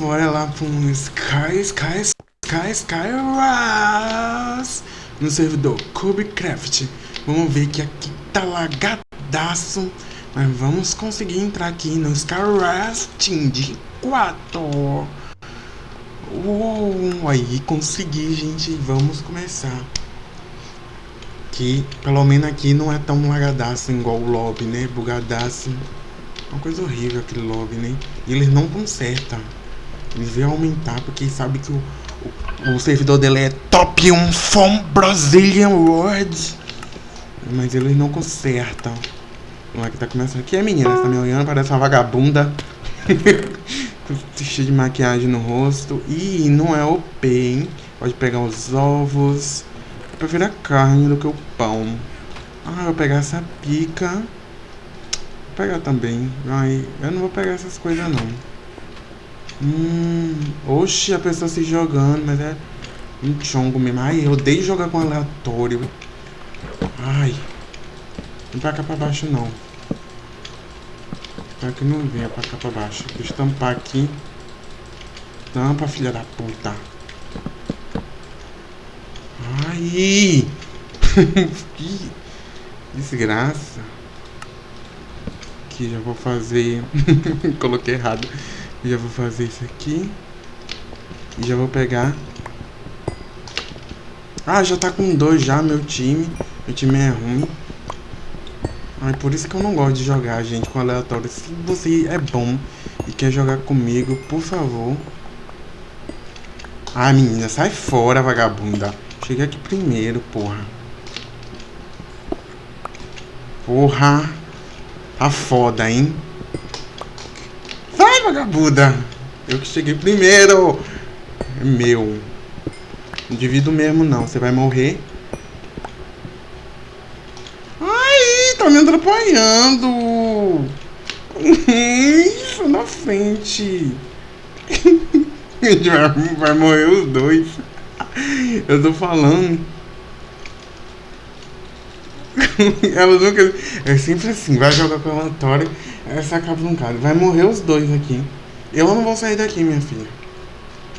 bora lá pro Sky, Sky, Sky, Sky Ras no servidor Cubecraft. Vamos ver que aqui tá lagadaço, mas vamos conseguir entrar aqui no Ras Team de 4. Uou, aí consegui, gente. Vamos começar. Que pelo menos aqui não é tão lagadaço igual o lobby, né? Bugadaço. Uma coisa horrível aquele lobby, né? E eles não consertam. Eles vêm aumentar porque sabe que o, o, o, servidor dele é top 1 from Brazilian World. Mas eles não consertam. Vamos lá que tá começando aqui. É menina, você tá me olhando, parece uma vagabunda. Cheio de maquiagem no rosto. E não é OP, hein? Pode pegar os ovos. Eu prefiro a carne do que o pão. Ah, eu vou pegar essa pica pegar também. Ai, eu não vou pegar essas coisas não. Hum, oxe, a pessoa se jogando, mas é um chongo mesmo. Ai, eu odeio jogar com aleatório. Ai. Não pra cá pra baixo não. Pra que não venha pra cá pra baixo. Deixa eu tampar aqui. Tampa, filha da puta. Ai! que desgraça aqui, já vou fazer... Coloquei errado. Já vou fazer isso aqui. E já vou pegar... Ah, já tá com dois já, meu time. Meu time é ruim. Ai, por isso que eu não gosto de jogar, gente, com aleatório. Se você é bom e quer jogar comigo, por favor. Ah, menina, sai fora, vagabunda. Cheguei aqui primeiro, porra. Porra. Tá foda, hein? Vagabunda! Eu que cheguei primeiro! Meu. Não divido mesmo, não. Você vai morrer. Ai, tá me atrapalhando! Isso, na frente. A gente vai, morrer os dois. Eu tô falando. ela nunca. É sempre assim, vai jogar com a essa acaba num cara. Vai morrer os dois aqui. Eu não vou sair daqui, minha filha.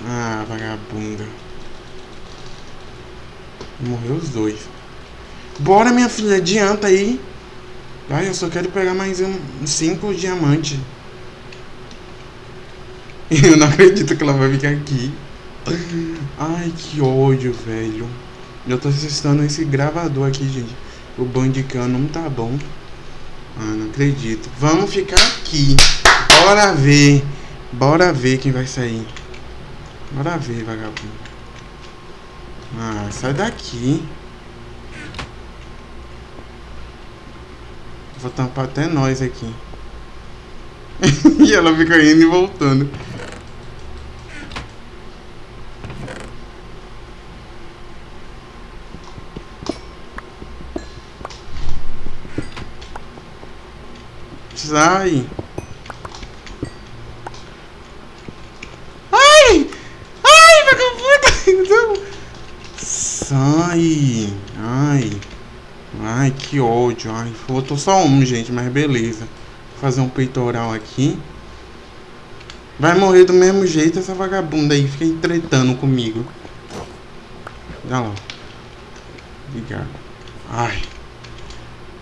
Ah, vagabunda. Morreu os dois. Bora, minha filha, adianta aí. Ai, eu só quero pegar mais um, cinco diamantes. Eu não acredito que ela vai ficar aqui. Ai, que ódio, velho. Eu tô testando esse gravador aqui, gente. O bandicam não tá bom. Ah, não acredito. Vamos ficar aqui. Bora ver. Bora ver quem vai sair. Bora ver, vagabundo. Ah, sai daqui. Vou tampar até nós aqui. e ela fica indo e voltando. Sai. Ai! Ai, vagabundo! Sai! Ai! Ai, que ódio. Ai, faltou só um, gente, mas beleza. Vou fazer um peitoral aqui. Vai morrer do mesmo jeito essa vagabunda aí. Fica entretando comigo. Olha lá. Obrigado. Ai.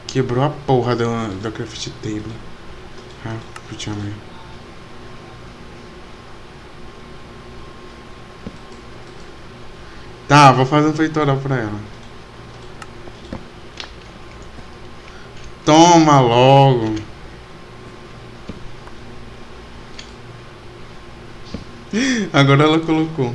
Quebrou a porra da, da craft table. Ah, putinha mãe. Tá, vou fazer um feitoral pra ela. Toma logo. Agora ela colocou.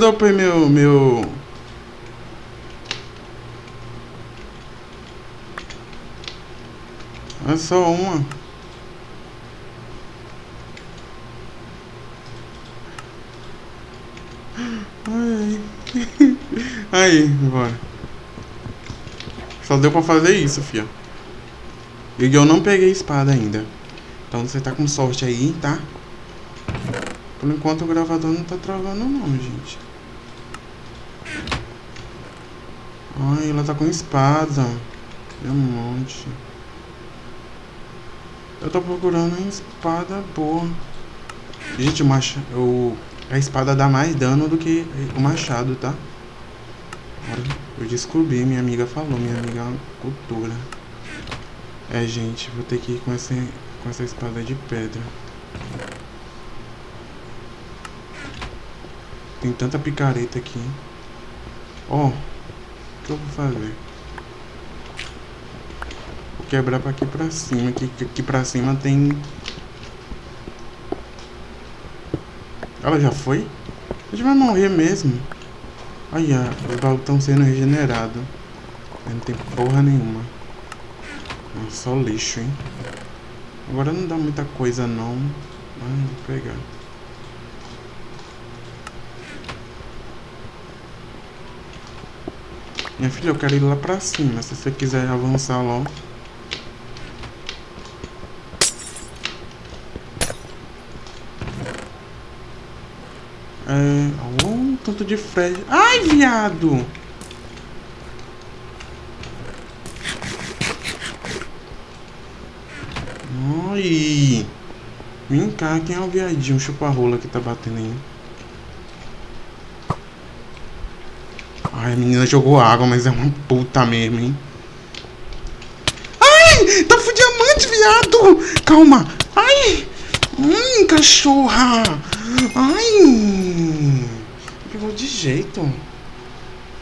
Eu pra meu, meu... É só uma. Ai. Aí, bora. Só deu pra fazer isso, fia. E eu não peguei espada ainda. Então você tá com sorte aí, tá? Por enquanto o gravador não tá travando não, gente. Ai, ela tá com espada. Tem um monte. Eu tô procurando uma espada boa. Gente, o macho, o, a espada dá mais dano do que o machado, tá? Eu descobri, minha amiga falou, minha amiga cultura. É, gente, vou ter que ir com essa, com essa espada de pedra. Tem tanta picareta aqui. Ó, oh, que eu vou fazer? Vou quebrar pra aqui pra cima. Aqui, aqui pra cima tem... Ela já foi? A gente vai morrer mesmo. Olha, os baús estão sendo regenerados. Não tem porra nenhuma. É só lixo, hein? Agora não dá muita coisa não. Mas pegar. Minha filha, eu quero ir lá pra cima. Se você quiser avançar lá. É... Oh, tanto de Fred. Ai, viado! Ai! Vem cá, quem é o viadinho chupa-rola que tá batendo aí? Ai, a menina jogou água, mas é uma puta mesmo, hein? Ai! Tá fudiamante, diamante, viado! Calma! Ai! Hum, cachorra! Ai! Pegou de jeito.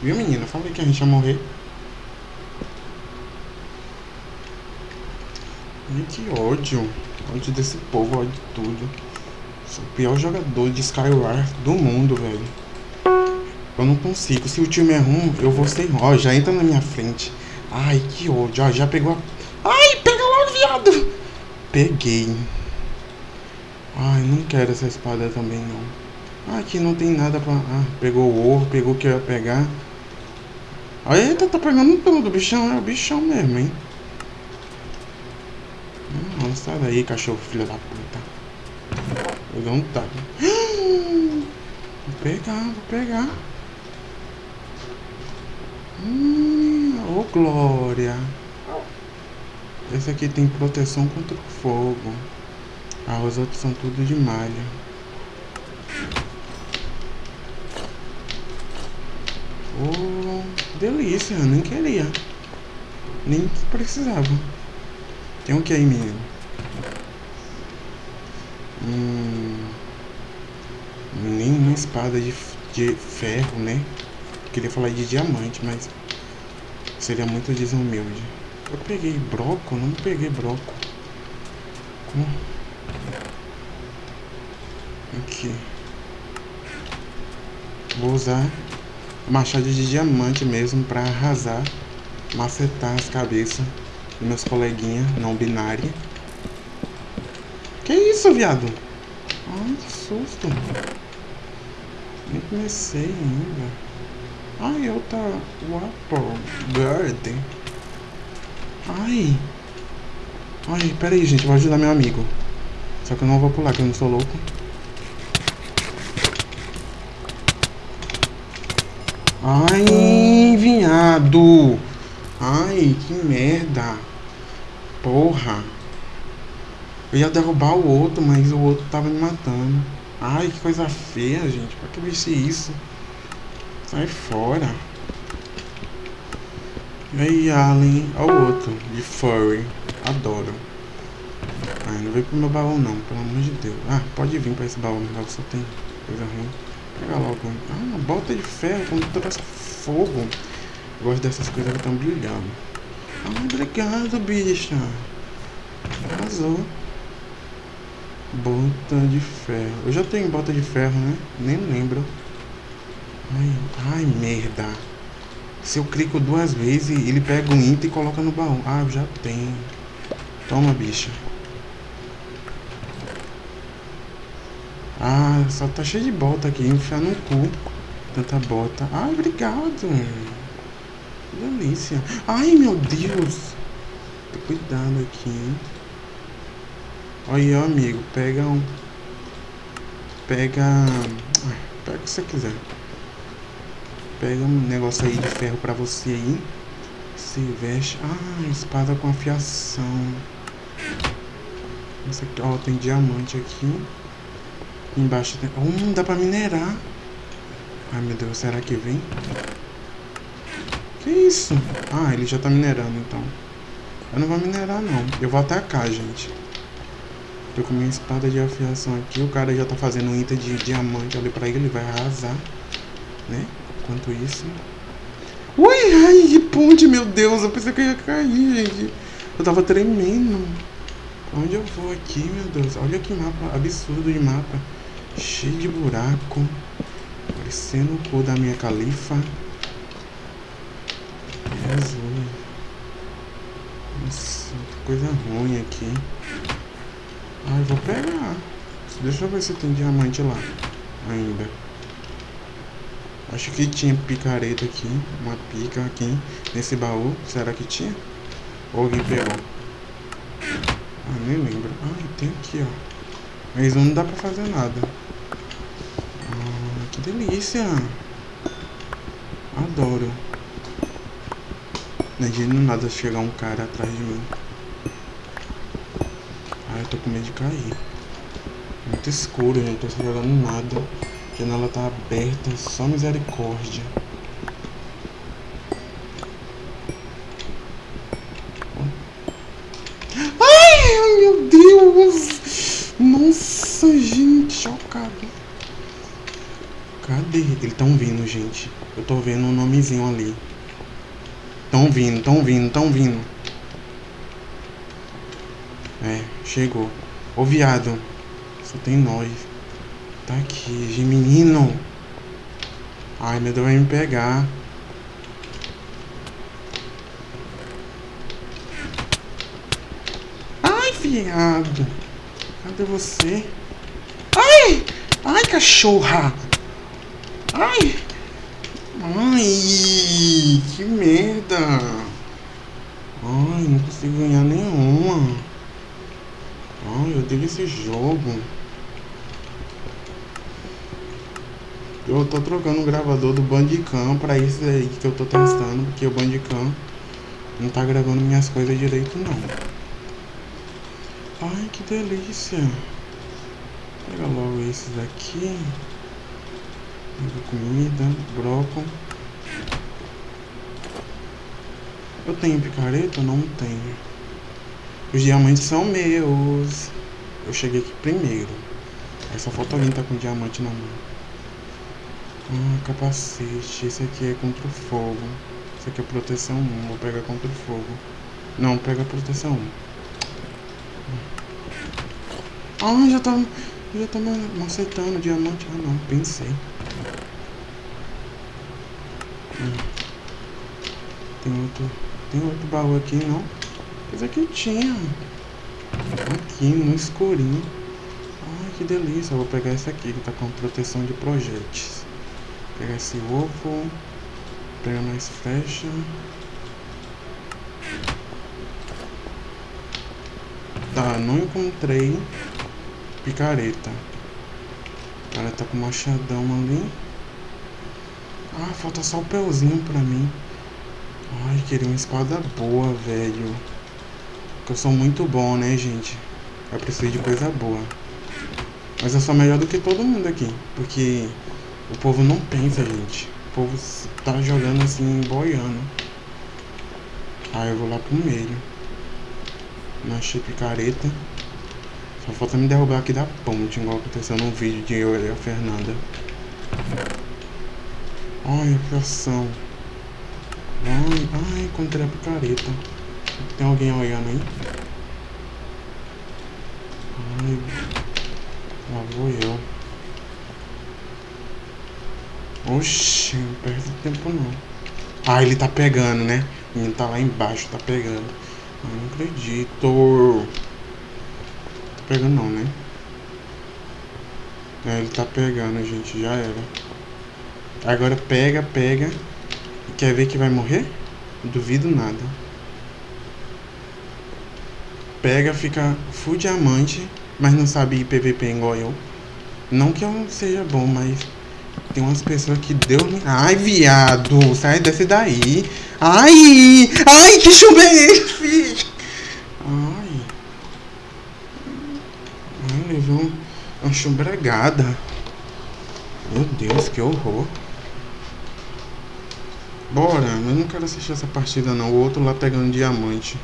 Viu, menina? Falei que a gente ia morrer. Ai, que ódio. Ódio desse povo, ódio de tudo. Sou o pior jogador de Skyward do mundo, velho. Eu não consigo. Se o time é ruim, eu vou sem ó. Já entra na minha frente. Ai, que ódio. Ó, já pegou a... Ai, pega logo, viado. Peguei. Ai, não quero essa espada também, não. Ah, aqui não tem nada pra... Ah, pegou o ovo, pegou o que eu ia pegar. Eita, tá pegando tudo. O bichão é o bichão mesmo, hein. Não, sai daí, cachorro, filho da puta. Dar um tapa. Vou pegar, vou pegar. Hum, oh glória. Esse aqui tem proteção contra o fogo. Ah, os outros são tudo de malha. Oh, delícia, nem queria. Nem precisava. Tem o um que aí, menino? Hum, nenhuma espada de, de ferro, né? Queria falar de diamante, mas seria muito desumilde. Eu peguei broco? Não peguei broco. Como? Aqui. Vou usar machado de diamante mesmo pra arrasar, macetar as cabeças dos meus coleguinhas não binários. Que isso, viado? Ai, que susto. Nem comecei ainda. Ai, outra Wapo Bird. Ai. Ai, pera aí, gente. Vou ajudar meu amigo. Só que eu não vou pular, que eu não sou louco. Ai, vinhado. Ai, que merda. Porra. Eu ia derrubar o outro, mas o outro tava me matando. Ai, que coisa feia, gente. Pra que vestir isso? Sai fora. E aí, Alien. Olha o outro, de furry. Adoro. Ai, não vem pro meu baú não, pelo amor de Deus. Ah, pode vir pra esse baú, meu baú só tem coisa ruim. Pega logo. Ah, uma bota de ferro com traz fogo. Eu gosto dessas coisas que estão brilhando. Ah, obrigado, bicha. Arrasou. Bota de ferro. Eu já tenho bota de ferro, né? Nem lembro. Ai, ai, merda. Se eu clico duas vezes, ele pega um item e coloca no baú. Ah, já tenho. Toma, bicha. Ah, só tá cheio de bota aqui. Enfiar no cu. Tanta bota. Ai, obrigado. Delícia. Ai, meu Deus. Cuidado aqui. Olha, amigo. Pega um... Pega... Pega o que você quiser. Pega um negócio aí de ferro pra você aí. Se veste. Ah, espada com afiação. Essa aqui, ó, tem diamante aqui. Embaixo tem... Hum, dá pra minerar. Ai, meu Deus, será que vem? Que isso? Ah, ele já tá minerando, então. Eu não vou minerar, não. Eu vou atacar, gente. Tô com minha espada de afiação aqui. O cara já tá fazendo um item de diamante ali pra ele. Ele vai arrasar, né? Enquanto isso... Ui, ai, que ponte, meu Deus. Eu pensei que eu ia cair, gente. Eu tava tremendo. Onde eu vou aqui, meu Deus? Olha que mapa absurdo de mapa. Cheio de buraco. Parecendo o cu da minha califa. Jesus. Nossa, que coisa ruim aqui. Ai, vou pegar. Deixa eu ver se tem diamante lá. Ainda. Acho que tinha picareta aqui. Uma pica aqui. Nesse baú. Será que tinha? Ou alguém pegou? Ah, nem lembro. Ah, tem aqui, ó. Mas não dá pra fazer nada. Ah, que delícia. Adoro. Imagina nada chegar um cara atrás de mim. Ai, eu tô com medo de cair. Muito escuro, gente. Tô jogando nada. Janela tá aberta, só misericórdia. Ai, meu Deus! Nossa, gente, chocado. Cadê? Eles tão vindo, gente. Eu tô vendo um nomezinho ali. Tão vindo, tão vindo, tão vindo. É, chegou. Ô viado. Só tem nós. Tá aqui, menino. Ai, meu Deus vai me pegar. Ai, viado. Cadê você? Ai! Ai, cachorra! Ai! Ai, que merda. Ai, não consigo ganhar nenhuma. Ai, eu odeio esse jogo. Eu tô trocando o gravador do Bandicam pra esse aí que eu tô testando, porque o Bandicam não tá gravando minhas coisas direito não. Ai, que delícia. Pega logo esses aqui comida, brócolis. Eu tenho picareta? Não tenho. Os diamantes são meus. Eu cheguei aqui primeiro. Aí só falta alguém tá com diamante na mão. Ah, capacete. Esse aqui é contra o fogo. Esse aqui é proteção 1. Vou pegar contra o fogo. Não, pega proteção 1. Ah, já tá. Já tá macetando diamante. Ah não, pensei. Tem outro. Tem outro baú aqui, não? Mas aqui tinha. Aqui, no escurinho. Ai, que delícia. Eu vou pegar esse aqui, que tá com proteção de projéteis. Pegar esse ovo. Pegar mais flecha. Tá, não encontrei picareta. O cara tá com machadão ali. Ah, falta só o pelzinho pra mim. Ai, queria uma espada boa, velho. Porque eu sou muito bom, né, gente? Eu preciso de coisa boa. Mas eu sou melhor do que todo mundo aqui. Porque o povo não pensa, gente. O povo tá jogando assim, boiando. Aí eu vou lá pro meio. Não achei picareta. Só falta me derrubar aqui da ponte, igual aconteceu no vídeo de eu e a Fernanda. Ai, pressão. Ai, ai, encontrei a picareta. Tem alguém olhando aí? Ai, lá vou eu. Oxi, não perde tempo não. Ah, ele tá pegando, né? Menino tá lá embaixo, tá pegando. Eu não acredito. Tá pegando não, né? É, ele tá pegando, gente, já era. Agora pega, pega. Quer ver que vai morrer? Duvido nada. Pega, fica full diamante, mas não sabe PVP igual eu. Não que eu seja bom, mas Tem umas pessoas que deu. Ai, viado, sai desse daí. Ai! Ai, que chumbo é esse? Ai. Ai, levou uma chumbregada. Meu Deus, que horror. Bora, eu não quero assistir essa partida não. O outro lá pegando diamante.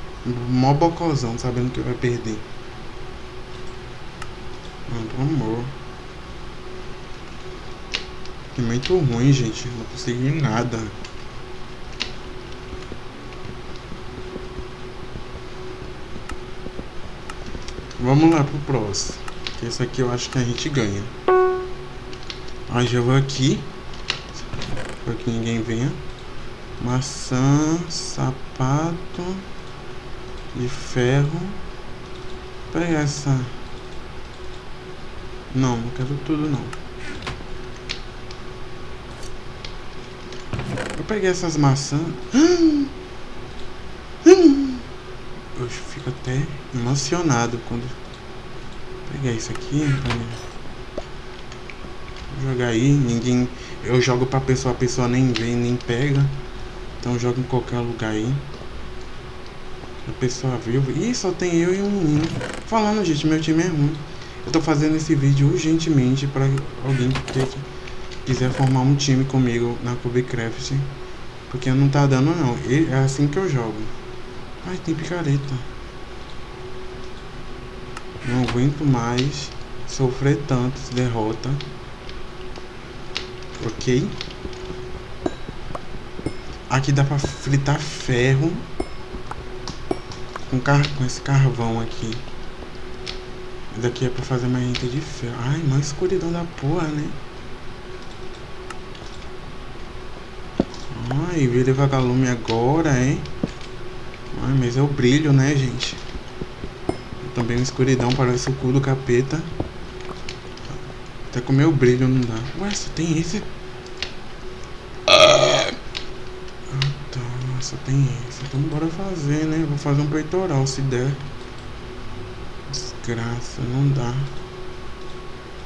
Mó bocozão, sabendo que vai perder. Ah, amor. É muito ruim, gente. Não consegui nada. Vamos lá pro próximo. Esse aqui eu acho que a gente ganha. Aí já vou aqui. Para que ninguém venha. Maçã, sapato de ferro. Pega essa. Não, não quero tudo não. Peguei essas maçãs. Eu fico até emocionado quando pegar isso aqui. Jogar aí, ninguém. Eu jogo pra pessoa, a pessoa nem vê, nem pega. Então joga em qualquer lugar aí. A pessoa viu. Ih, só tem eu e um menino. Falando, gente, meu time é ruim. Eu tô fazendo esse vídeo urgentemente pra alguém que quiser formar um time comigo na Cubecraft. Porque não tá dando não. É assim que eu jogo. Ai, tem picareta. Não aguento mais sofrer tanto derrota. Ok? Aqui dá pra fritar ferro com, car com esse carvão aqui. Daqui é pra fazer uma renta de ferro. Ai, mais escuridão da porra, né? Ai, vira vagalume agora, hein? Ai, mas é o brilho, né, gente? Também uma escuridão, parece o cu do capeta. Até com meu brilho não dá. Ué, só tem esse só tem esse. Então bora fazer, né? Vou fazer um peitoral se der. Desgraça, não dá.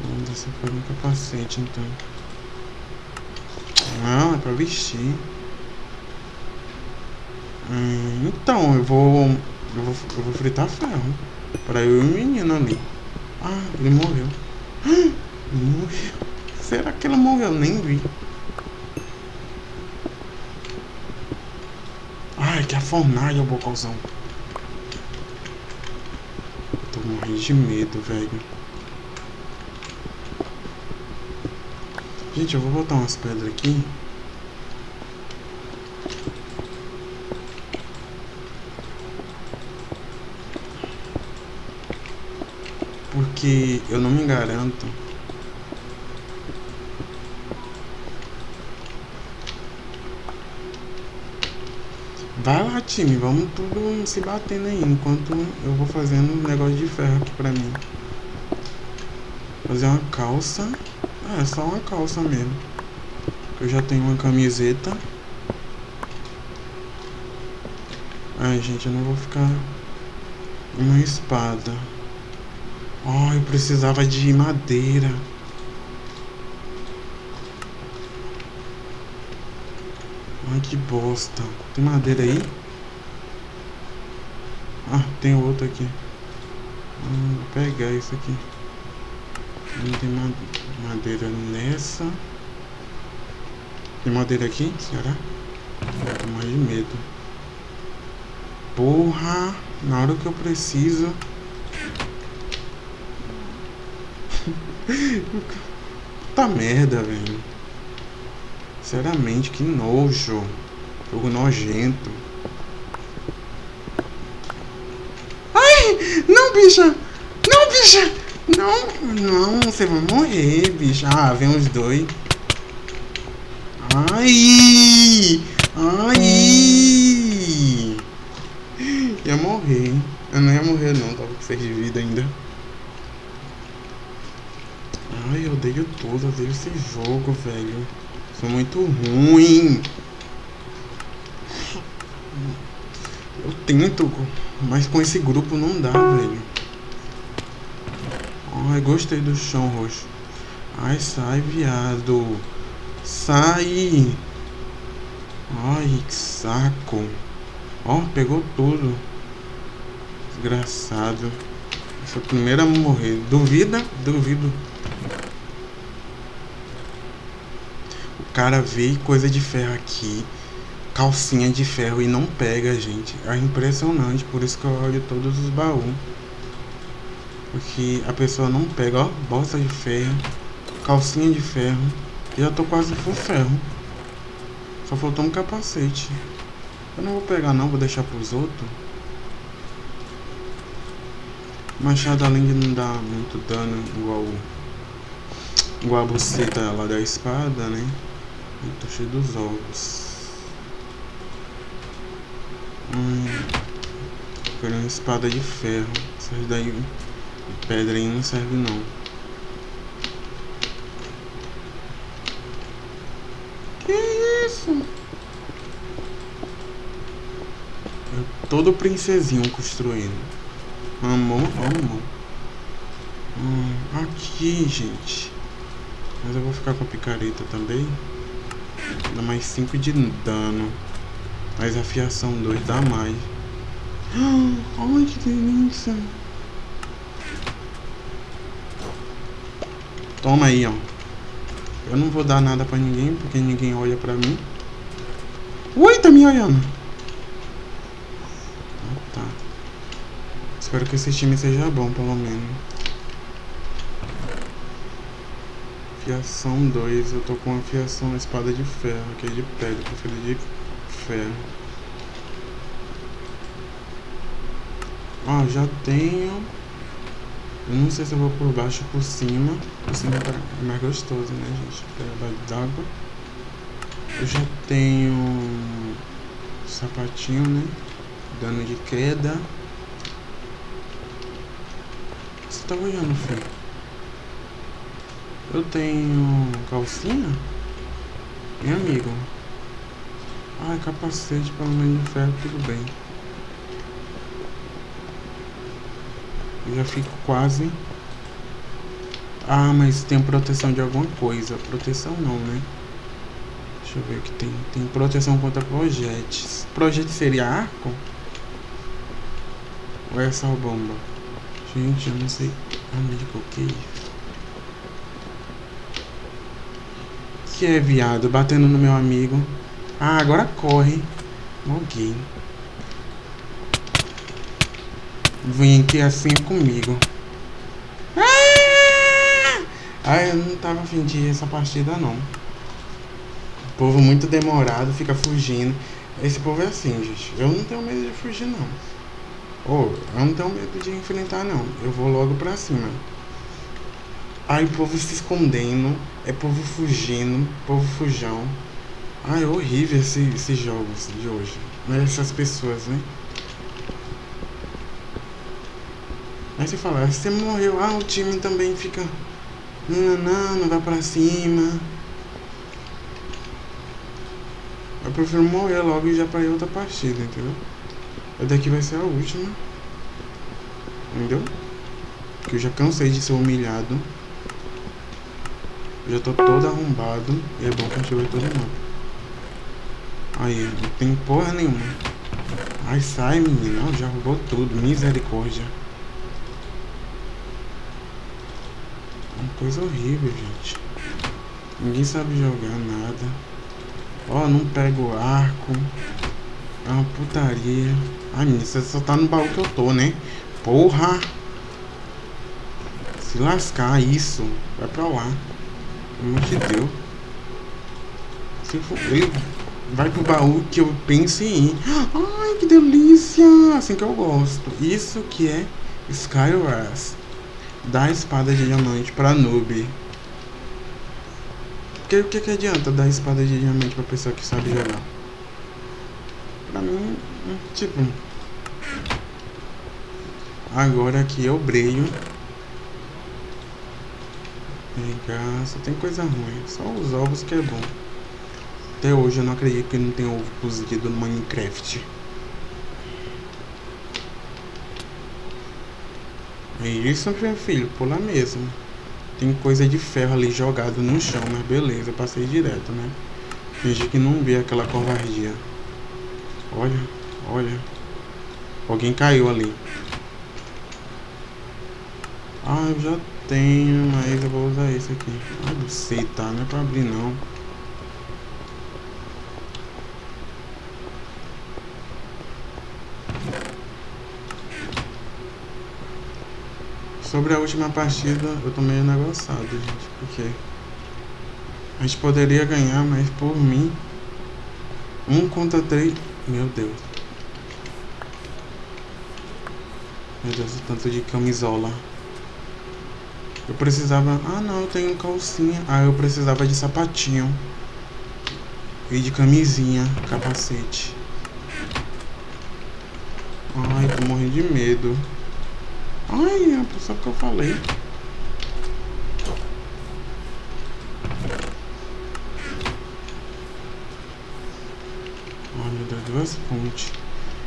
Vamos ver se um capacete então. Não, é pra vestir. Hum, então, eu vou, eu vou. Eu vou fritar ferro. Pra eu e o menino ali. Ah, ele morreu. Morreu. Será que ele morreu? Nem vi. que a fornalha, o bocãozão. Tô morrendo de medo, velho. Gente, eu vou botar umas pedras aqui. Porque eu não me garanto Vai lá, time, vamos tudo se batendo aí, enquanto eu vou fazendo um negócio de ferro aqui pra mim. Fazer uma calça. É, só uma calça mesmo. Eu já tenho uma camiseta. Ai, gente, eu não vou ficar uma espada. Oh, eu precisava de madeira. Ai, que bosta. Tem madeira aí? Ah, tem outro aqui. Hum, vou pegar isso aqui. Não tem madeira nessa. Tem madeira aqui? Será? Tô mais de medo. Porra! Na hora que eu preciso. Puta merda, velho. Sinceramente, que nojo. Jogo nojento. Ai! Não, bicha! Não, bicha! Não, não, você vai morrer, bicha. Ah, vem os dois. Ai! Ai! Ia morrer. Eu não ia morrer não, tava com 6 de vida ainda. Ai, eu odeio tudo, odeio esse jogo, velho. Sou muito ruim. Eu tento, mas com esse grupo não dá, velho. Ai, gostei do chão roxo. Ai, sai, viado. Sai. Ai, que saco. Ó, pegou tudo. Desgraçado. Essa primeira a morrer. Duvida? Duvido. Cara vê coisa de ferro aqui. Calcinha de ferro e não pega, gente. É impressionante. Por isso que eu olho todos os baús. Porque a pessoa não pega, ó. Bosta de ferro. Calcinha de ferro. Já tô quase full ferro. Só faltou um capacete. Eu não vou pegar não, vou deixar pros outros. Machado além de não dar muito dano igual igual a buceta lá da espada, né? Eu tô cheio dos ovos. Hum, quero uma espada de ferro. Essas daí pedra aí não serve não. Todo princesinho construindo. Amor, amor. Hum, aqui, gente. Mas eu vou ficar com a picareta também. Dá mais 5 de dano. Mas a fiação 2 dá mais. Ai, que delícia. Toma aí, ó. Eu não vou dar nada pra ninguém, porque ninguém olha pra mim. Ui, tá me olhando. Espero que esse time seja bom, pelo menos. Fiação 2. Eu tô com a fiação espada de ferro, que é de pedra. Prefiro de ferro. Ó, já tenho... Eu não sei se eu vou por baixo ou por cima. Por cima é mais gostoso, né, gente? Pega d'água. Eu já tenho... Sapatinho, né? Dano de queda tá olhando, filho? Eu tenho calcinha? Meu amigo. Ai, capacete, pelo menos de ferro, tudo bem. Eu já fico quase... Ah, mas tem proteção de alguma coisa. Proteção não, né? Deixa eu ver o que tem. Tem proteção contra projéteis. Projétil seria arco? Ou é só bomba? Gente, eu não sei. Amigo, que isso? Que é, viado? Batendo no meu amigo. Ah, agora corre. Alguém. Vem aqui assim comigo. Ah! eu não tava afim de essa partida, não. O povo muito demorado, fica fugindo. Esse povo é assim, gente. Eu não tenho medo de fugir, não. Oh, eu não tenho medo de enfrentar não. Eu vou logo pra cima. Ai, povo se escondendo. É povo fugindo. Povo fujão. Ai, é horrível esse, esses jogos de hoje. Mas essas pessoas, né? Aí você fala, você morreu, ah, o time também fica. Não, não, não vai pra cima. Eu prefiro morrer logo e já pra ir outra partida, entendeu? daqui vai ser a última. Entendeu? Porque eu já cansei de ser humilhado. Eu já tô todo arrombado. E é bom que a gente vai todo mundo. Aí, não tem porra nenhuma. Ai, sai, menino. Já roubou tudo. Misericórdia. Uma coisa horrível, gente. Ninguém sabe jogar nada. Ó, não pego arco. É uma putaria. Ai, menina, você só tá no baú que eu tô, né? Porra! Se lascar isso, vai pra lá. Pelo amor de Deus. Se for, vai pro baú que eu penso em ir. Ai, que delícia! Assim que eu gosto. Isso que é Skywars. Dá espada de diamante pra noob. Porque o que, que adianta dar espada de diamante pra pessoa que sabe jogar? Pra mim, tipo... Agora é o breio. Cá, só tem coisa ruim. Só os ovos que é bom. Até hoje eu não acredito que não tem ovo cozido no Minecraft. É isso, meu filho, pula mesmo. Tem coisa de ferro ali jogado no chão, mas beleza, passei direto, né? Fingi que não vi aquela covardia. Olha, olha. Alguém caiu ali. Ah, eu já tenho, mas eu vou usar esse aqui. Ah, não sei, tá? Não é pra abrir não. Sobre a última partida, eu tô meio negociado, gente, porque a gente poderia ganhar, mas por mim, um contra três, meu Deus. Meu Deus, o tanto de camisola. Eu precisava, ah não, eu tenho calcinha, ah eu precisava de sapatinho e de camisinha, capacete. Ai, tô morrendo de medo. Ai, é pessoa que eu falei. Meu Deus, duas pontes.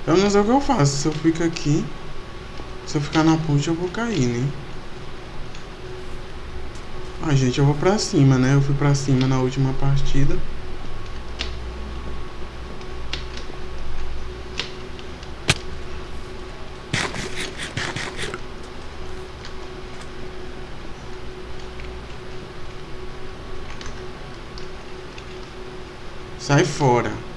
Eu não sei o que eu faço. Se eu fico aqui, se eu ficar na ponte, eu vou cair, né? Ah, gente, eu vou pra cima, né? Eu fui pra cima na última partida. Sai fora.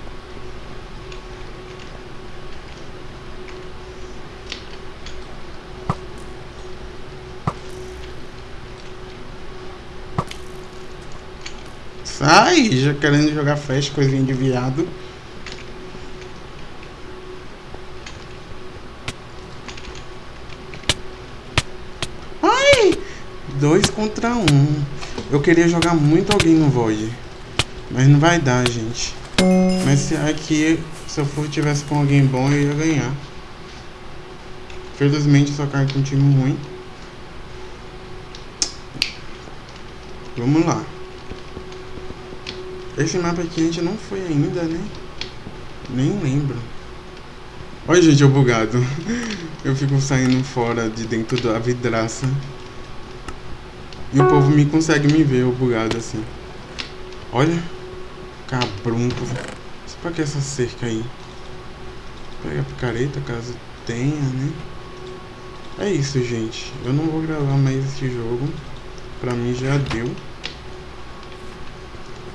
Sai, já querendo jogar festa, coisinha de viado. Ai! Dois contra um. Eu queria jogar muito alguém no Void. Mas não vai dar, gente. Mas se aqui, se eu for, tivesse com alguém bom, eu ia ganhar. Felizmente, só cai com um time ruim. Vamos lá. Esse mapa aqui a gente não foi ainda, né? Nem lembro. Olha, gente, eu bugado. Eu fico saindo fora de dentro da vidraça. E o povo me consegue me ver, eu bugado assim. Olha. Cabrunco. Só pra que essa cerca aí? Pega a picareta caso tenha, né? É isso, gente. Eu não vou gravar mais esse jogo. Pra mim já deu.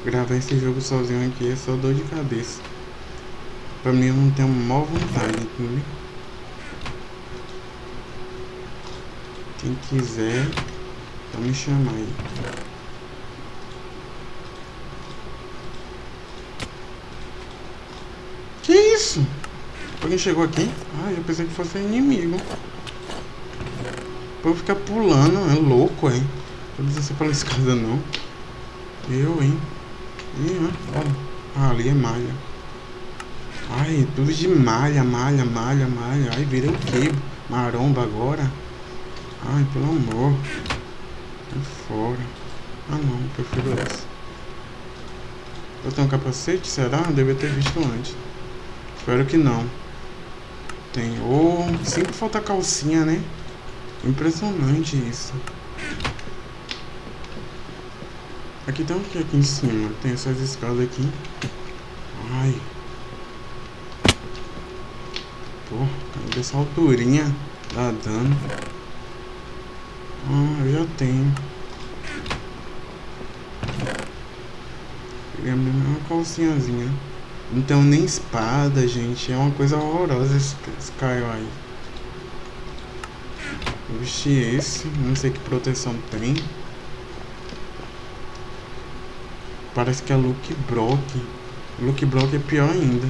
Gravar esse jogo sozinho aqui é só dor de cabeça. Pra mim eu não tenho maior vontade? Quem quiser, só me chamar aí. Que isso? Alguém chegou aqui? Ah, eu pensei que fosse inimigo. O povo fica pulando, é louco, hein? Precisa ser pela escada, não. Eu, hein? Ih, olha. Ah, ali é malha. Ai, tudo de malha, malha, malha, malha. Ai, virei o quê? Maromba agora? Ai, pelo amor. Sai fora. Ah, não, prefiro essa. Eu tenho um capacete? Será? Devia ter visto antes. Espero que não. Tem. Oh, sempre falta calcinha, né? Impressionante isso. Aqui tem o que aqui em cima? Tem essas escadas aqui. Ai. Pô, dessa alturinha dá dano. Ah, eu já tenho. Peguei a mesma calcinhazinha. Tenho nem espada, gente. É uma coisa horrorosa esse, esse aí. Eu vesti esse. Não sei que proteção tem. Parece que é Luke Brock. Luke Brock é pior ainda.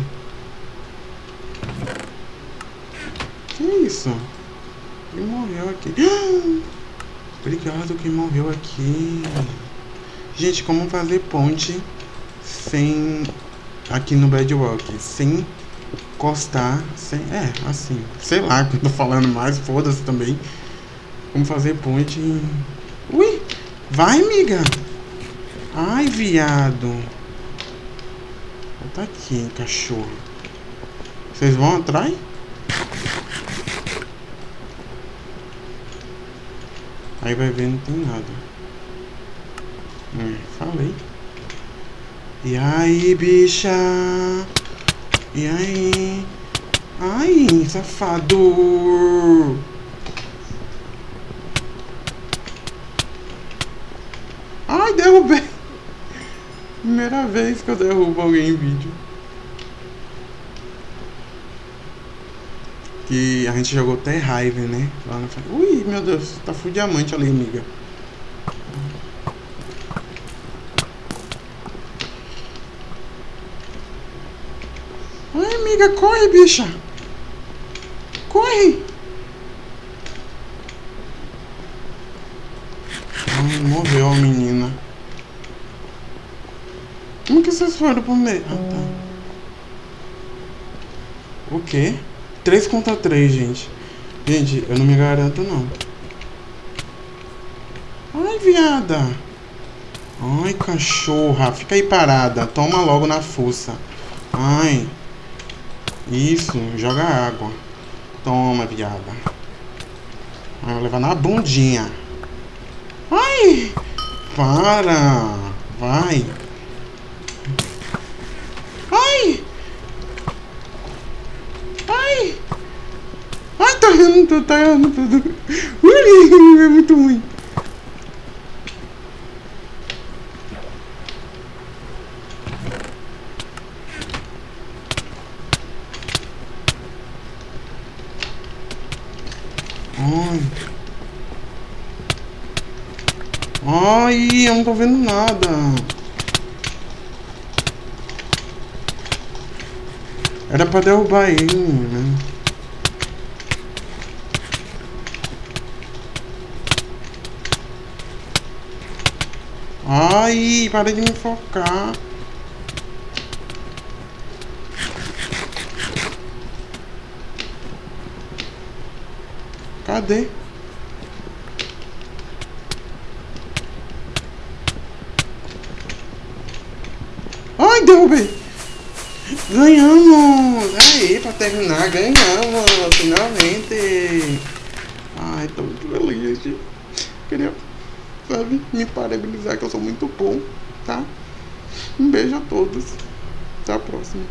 Que isso? Quem morreu aqui? Obrigado quem morreu aqui. Gente, como fazer ponte sem aqui no Bedrock, sem encostar, sem, é, assim, sei lá que eu tô falando mais, foda-se também. Como fazer ponte. Ui, vai, amiga. Ai, viado. Tá aqui, cachorro. Vocês vão atrás? Aí vai ver, não tem nada. É, falei. E aí, bicha? E aí? Ai, safado! Ai, derrubei! Primeira vez que eu derrubo alguém em vídeo. Que a gente jogou até raiva, né? Lá na frente. Ui, meu Deus, tá full diamante ali, amiga. Ai, amiga, corre, bicha. Corre. Ai, morreu a menina. Como que vocês foram pro meio? Ah, tá. O quê? 3 contra 3, gente. Gente, eu não me garanto, não. Ai, viada. Ai, cachorra. Fica aí parada. Toma logo na fuça. Ai. Isso, joga água. Toma, viada. Ai, vou levar na bundinha. Ai! Para! Vai! Ai! Ai! Tá errando tudo. Ui, é muito ruim. Ai. Ai, eu não tô vendo nada. Era pra derrubar ele, né? Ai, para de me focar. Cadê? Ai, derrubei! Ganhamos! Aí, pra terminar, ganhamos! Finalmente! Ai, tô muito feliz. Queria, me parabenizar que eu sou muito bom, tá? Um beijo a todos. Até a próxima.